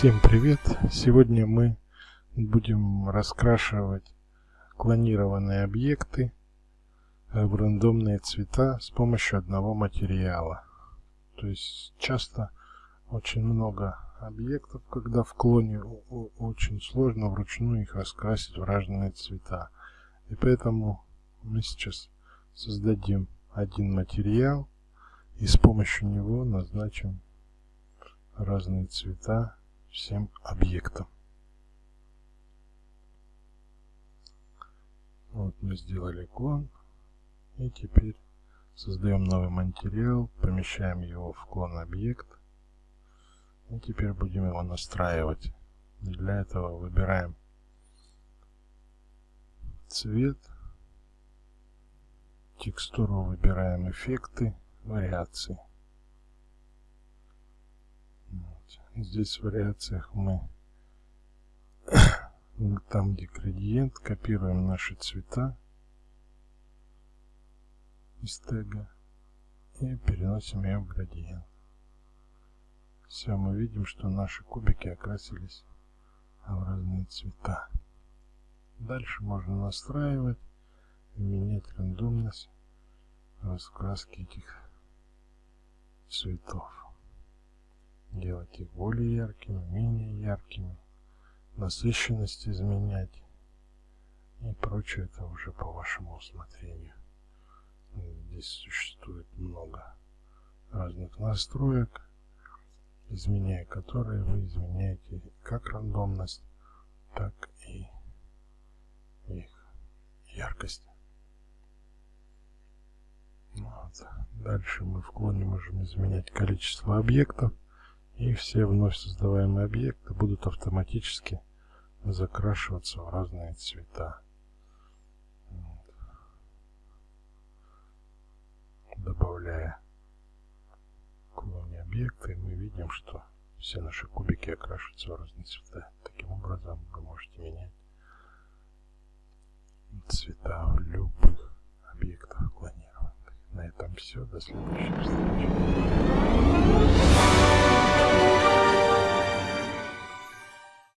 Всем привет! Сегодня мы будем раскрашивать клонированные объекты в рандомные цвета с помощью одного материала. То есть часто очень много объектов, когда в клоне очень сложно вручную их раскрасить в разные цвета. И поэтому мы сейчас создадим один материал и с помощью него назначим разные цвета всем объектам. Вот мы сделали клон. И теперь создаем новый материал, помещаем его в клон объект. И теперь будем его настраивать. Для этого выбираем цвет, текстуру выбираем эффекты, вариации. Здесь в вариациях мы там, где градиент, копируем наши цвета из тега и переносим ее в градиент. Все, мы видим, что наши кубики окрасились в разные цвета. Дальше можно настраивать, менять рандомность раскраски этих цветов их более яркими, менее яркими, насыщенность изменять и прочее это уже по вашему усмотрению. Здесь существует много разных настроек, изменяя которые вы изменяете как рандомность, так и их яркость. Вот. Дальше мы в клоне можем изменять количество объектов и все вновь создаваемые объекты будут автоматически закрашиваться в разные цвета. Добавляя клоне объекты, мы видим, что все наши кубики окрашиваются в разные цвета. Таким образом вы можете менять цвета в любых объектах клонированных. На этом все. До следующих встреч.